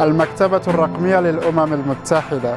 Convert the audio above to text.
المكتبة الرقمية للأمم المتحدة.